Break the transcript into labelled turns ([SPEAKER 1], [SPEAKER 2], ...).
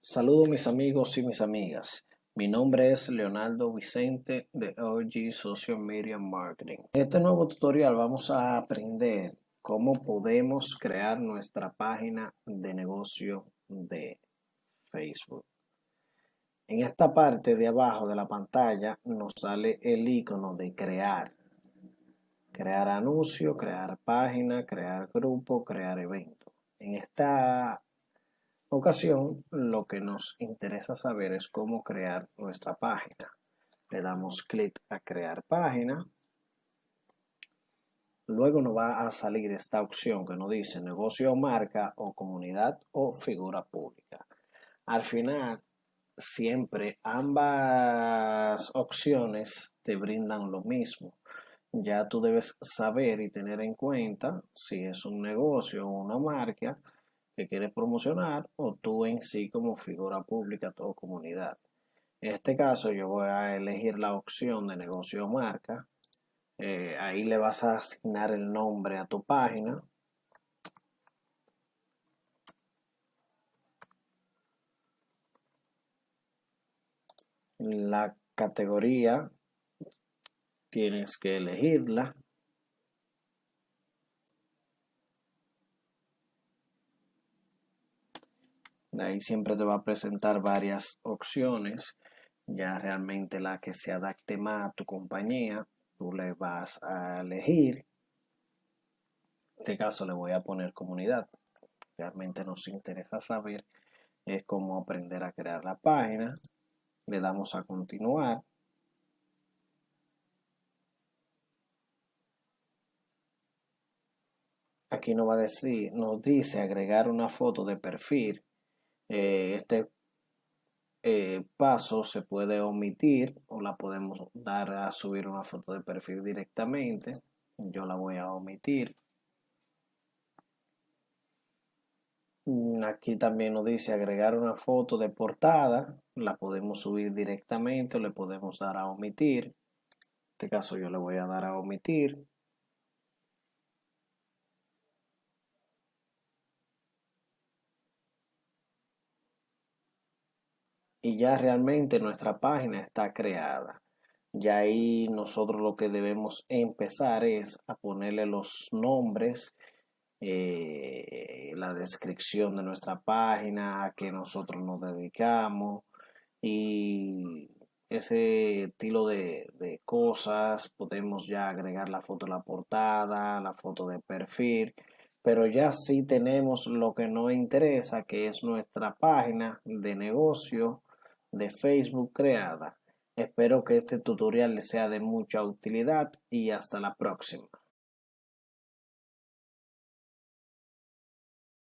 [SPEAKER 1] Saludos mis amigos y mis amigas. Mi nombre es Leonardo Vicente de OG Social Media Marketing. En este nuevo tutorial vamos a aprender cómo podemos crear nuestra página de negocio de Facebook. En esta parte de abajo de la pantalla nos sale el icono de crear. Crear anuncio, crear página, crear grupo, crear evento. En esta ocasión lo que nos interesa saber es cómo crear nuestra página. Le damos clic a crear página. Luego nos va a salir esta opción que nos dice negocio o marca o comunidad o figura pública. Al final, siempre ambas opciones te brindan lo mismo. Ya tú debes saber y tener en cuenta si es un negocio o una marca que quieres promocionar o tú en sí como figura pública o comunidad. En este caso yo voy a elegir la opción de negocio o marca. Eh, ahí le vas a asignar el nombre a tu página. La categoría tienes que elegirla. Ahí siempre te va a presentar varias opciones. Ya realmente la que se adapte más a tu compañía, tú le vas a elegir. En este caso le voy a poner comunidad. Realmente nos interesa saber es cómo aprender a crear la página. Le damos a continuar. Aquí nos va a decir, nos dice agregar una foto de perfil eh, este eh, paso se puede omitir o la podemos dar a subir una foto de perfil directamente. Yo la voy a omitir. Mm, aquí también nos dice agregar una foto de portada. La podemos subir directamente o le podemos dar a omitir. En este caso yo le voy a dar a omitir. Y ya realmente nuestra página está creada. Ya ahí nosotros lo que debemos empezar es a ponerle los nombres, eh, la descripción de nuestra página, a que nosotros nos dedicamos y ese estilo de, de, cosas. Podemos ya agregar la foto de la portada, la foto de perfil, pero ya sí tenemos lo que nos interesa, que es nuestra página de negocio de Facebook creada. Espero que este tutorial les sea de mucha utilidad y hasta la próxima.